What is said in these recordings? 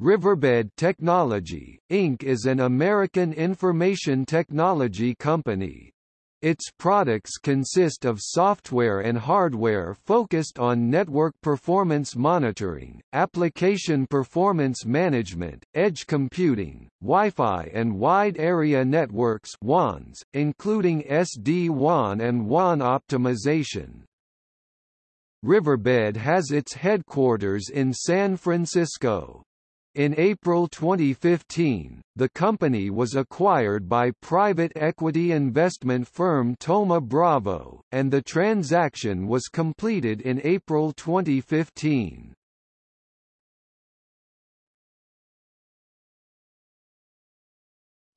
Riverbed Technology, Inc. is an American information technology company. Its products consist of software and hardware focused on network performance monitoring, application performance management, edge computing, Wi-Fi and wide area networks WANs, including SD-WAN and WAN optimization. Riverbed has its headquarters in San Francisco. In April 2015, the company was acquired by private equity investment firm Thoma Bravo, and the transaction was completed in April 2015.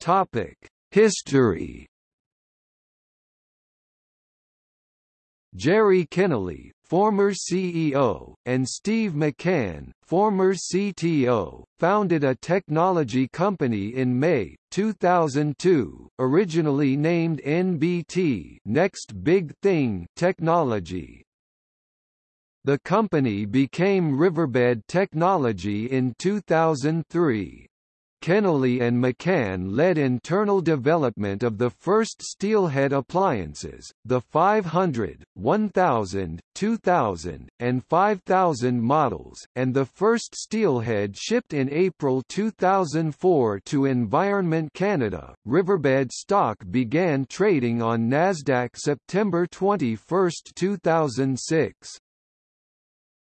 Topic: History Jerry Kennelly, former CEO, and Steve McCanne, former CTO, founded a technology company in May 2002, originally named NBT Next Big Thing Technology. The company became Riverbed Technology in 2003. Kennelly and McCanne led internal development of the first steelhead appliances, the 500, 1000, 2000, and 5000 models, and the first steelhead shipped in April 2004 to Environment Canada. Riverbed stock began trading on Nasdaq September 21, 2006.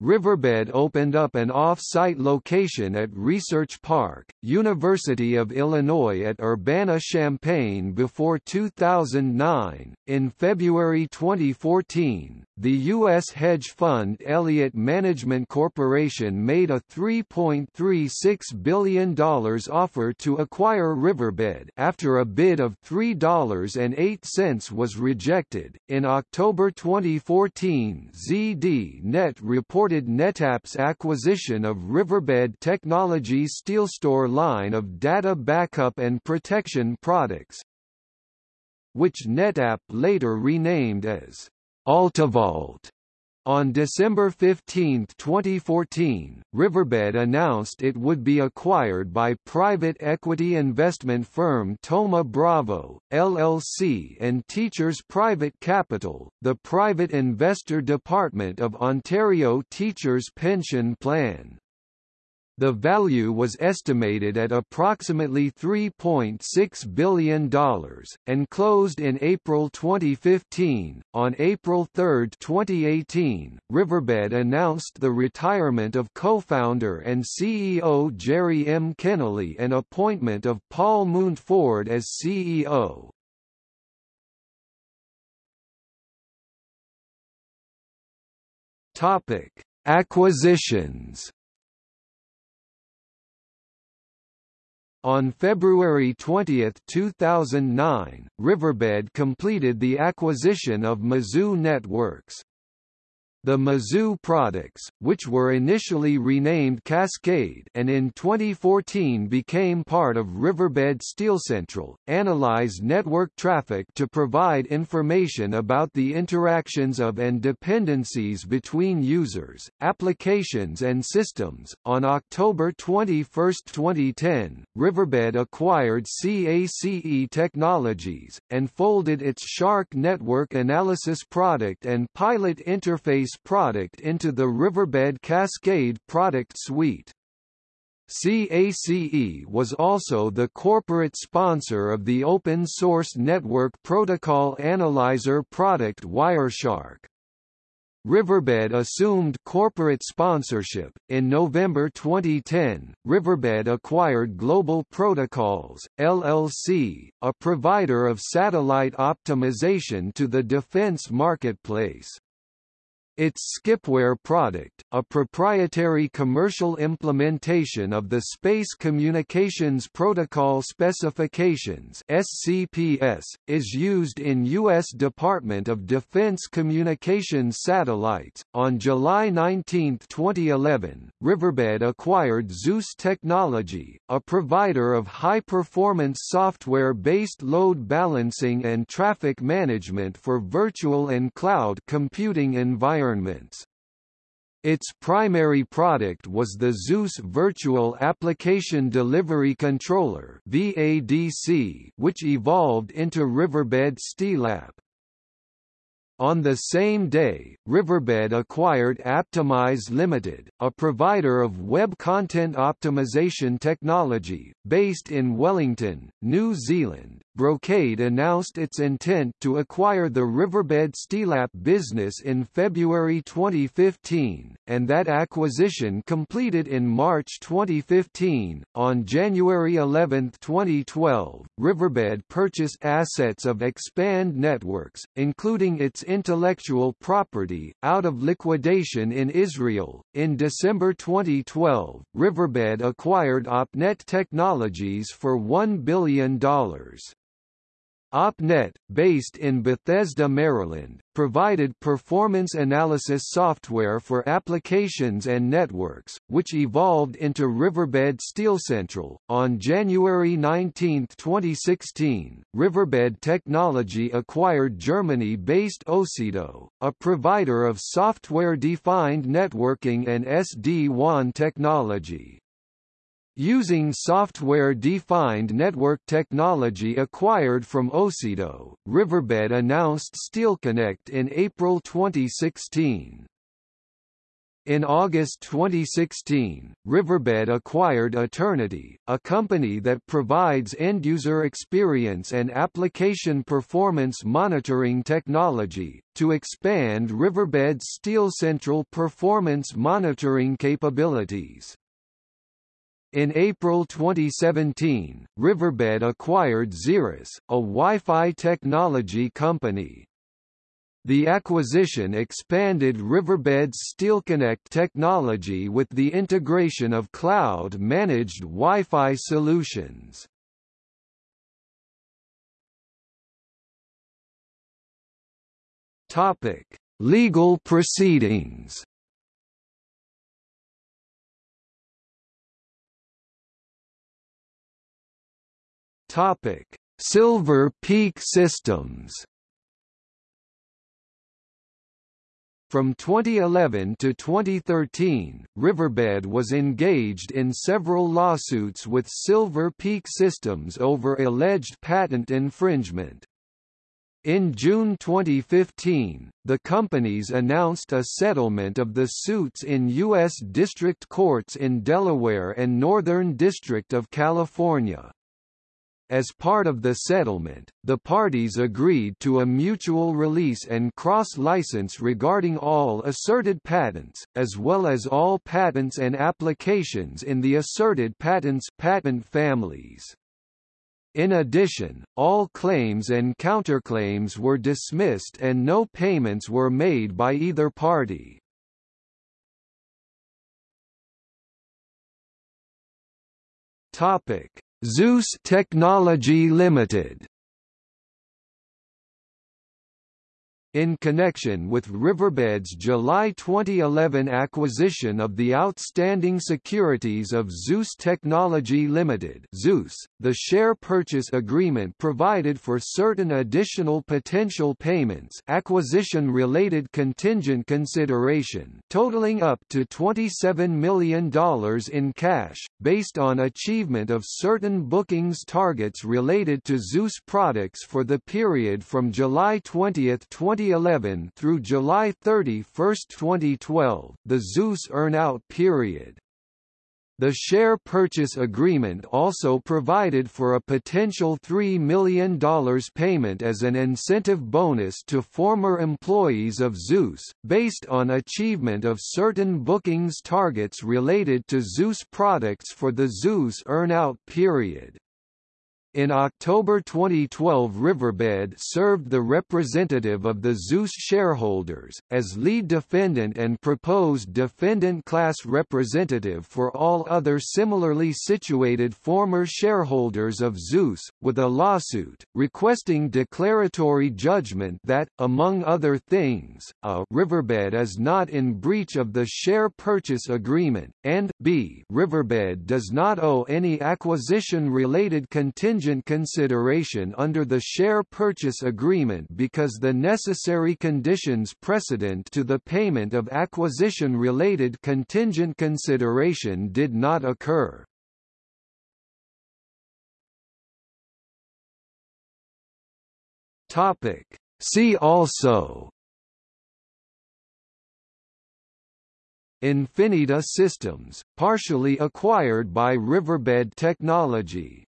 Riverbed opened up an off-site location at Research Park, University of Illinois at Urbana-Champaign before 2009. In February 2014, the U.S. hedge fund Elliott Management Corporation made a $3.36 billion offer to acquire Riverbed after a bid of $3.08 was rejected. In October 2014, ZDNet reported NetApp's acquisition of Riverbed Technologies SteelStore line of data backup and protection products, which NetApp later renamed as AltaVault. On December 15, 2014, Riverbed announced it would be acquired by private equity investment firm Thoma Bravo, LLC and Teachers Private Capital, the private investor department of Ontario Teachers Pension Plan. The value was estimated at approximately $3.6 billion, and closed in April 2015. On April 3, 2018, Riverbed announced the retirement of co-founder and CEO Jerry M. Kennelly and appointment of Paul Mountford as CEO. Acquisitions On February 20, 2009, Riverbed completed the acquisition of Mazu Networks. The Mazu products, which were initially renamed Cascade and in 2014 became part of Riverbed SteelCentral, analyze network traffic to provide information about the interactions of and dependencies between users, applications and systems. On October 21, 2010, Riverbed acquired CACE Technologies, and folded its Shark network analysis product and pilot interface product into the Riverbed Cascade product suite. CACE was also the corporate sponsor of the open-source network protocol analyzer product Wireshark. Riverbed assumed corporate sponsorship. In November 2010, Riverbed acquired Global Protocols, LLC, a provider of satellite optimization to the defense marketplace. Its Skipware product, a proprietary commercial implementation of the Space Communications Protocol Specifications (SCPS), is used in U.S. Department of Defense communications satellites. On July 19, 2011, Riverbed acquired Zeus Technology, a provider of high-performance software-based load balancing and traffic management for virtual and cloud computing environments environments. Its primary product was the Zeus Virtual Application Delivery Controller (VADC), which evolved into Riverbed Steelapp. On the same day, Riverbed acquired Aptimize Limited, a provider of web content optimization technology, based in Wellington, New Zealand. Brocade announced its intent to acquire the Riverbed Steelapp business in February 2015, and that acquisition completed in March 2015. On January 11, 2012, Riverbed purchased assets of Expand Networks, including its intellectual property, out of liquidation in Israel. In December 2012, Riverbed acquired OpNet Technologies for $1 billion. OpNet, based in Bethesda, Maryland, provided performance analysis software for applications and networks, which evolved into Riverbed SteelCentral. On January 19, 2016, Riverbed Technology acquired Germany-based Ocedo, a provider of software-defined networking and SD-WAN technology. Using software-defined network technology acquired from Ocedo, Riverbed announced SteelConnect in April 2016. In August 2016, Riverbed acquired Aternity, a company that provides end-user experience and application performance monitoring technology, to expand Riverbed's SteelCentral performance monitoring capabilities. In April 2017, Riverbed acquired Xirrus, a Wi-Fi technology company. The acquisition expanded Riverbed's SteelConnect technology with the integration of cloud-managed Wi-Fi solutions. Legal proceedings. Topic: Silver Peak Systems. From 2011 to 2013, Riverbed was engaged in several lawsuits with Silver Peak Systems over alleged patent infringement. In June 2015, the companies announced a settlement of the suits in U.S. district courts in Delaware and Northern District of California. As part of the settlement, the parties agreed to a mutual release and cross-license regarding all asserted patents, as well as all patents and applications in the asserted patents patent families. In addition, all claims and counterclaims were dismissed and no payments were made by either party. Topic: Zeus Technology Limited in connection with Riverbed's July 2011 acquisition of the outstanding securities of Zeus Technology Limited Zeus, the share purchase agreement provided for certain additional potential payments acquisition-related contingent consideration totaling up to $27 million in cash, based on achievement of certain bookings targets related to Zeus products for the period from July 20, 20 2011 through July 31, 2012, the Zeus earnout period. The share purchase agreement also provided for a potential $3 million payment as an incentive bonus to former employees of Zeus, based on achievement of certain bookings targets related to Zeus products for the Zeus earnout period. In October 2012 Riverbed served the representative of the Zeus shareholders, as lead defendant and proposed defendant class representative for all other similarly situated former shareholders of Zeus, with a lawsuit, requesting declaratory judgment that, among other things, a Riverbed is not in breach of the share purchase agreement, and b Riverbed does not owe any acquisition-related contingent contingent consideration under the share purchase agreement because the necessary conditions precedent to the payment of acquisition-related contingent consideration did not occur. See also. Infineta Systems, partially acquired by Riverbed Technology